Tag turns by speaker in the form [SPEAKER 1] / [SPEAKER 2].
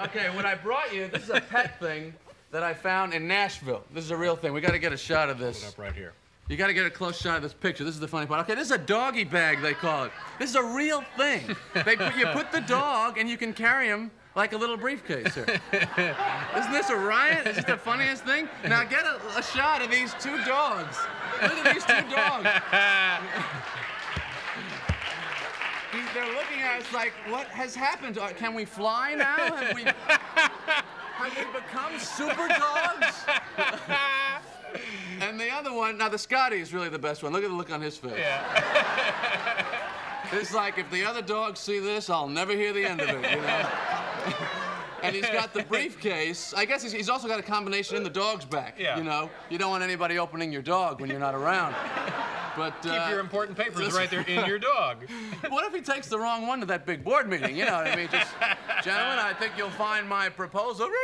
[SPEAKER 1] Okay, what I brought you, this is a pet thing that I found in Nashville. This is a real thing. We got to get a shot of this.
[SPEAKER 2] Up right here.
[SPEAKER 1] You got to get a close shot of this picture. This is the funny part. Okay, this is a doggy bag, they call it. This is a real thing. They put, you put the dog and you can carry him like a little briefcase here. Isn't this a riot? Is this the funniest thing? Now get a, a shot of these two dogs. Look at these two dogs. They're looking at us like, what has happened? Uh, Can we fly now? Have we, have we become super dogs? and the other one, now the Scotty is really the best one. Look at the look on his face. Yeah. it's like if the other dogs see this, I'll never hear the end of it, you know? and he's got the briefcase. I guess he's, he's also got a combination in the dog's back.
[SPEAKER 2] Yeah.
[SPEAKER 1] You know, you don't want anybody opening your dog when you're not around. But
[SPEAKER 2] Keep
[SPEAKER 1] uh,
[SPEAKER 2] your important papers right there in your dog.
[SPEAKER 1] what if he takes the wrong one to that big board meeting? You know what I mean? Just, gentlemen, I think you'll find my proposal.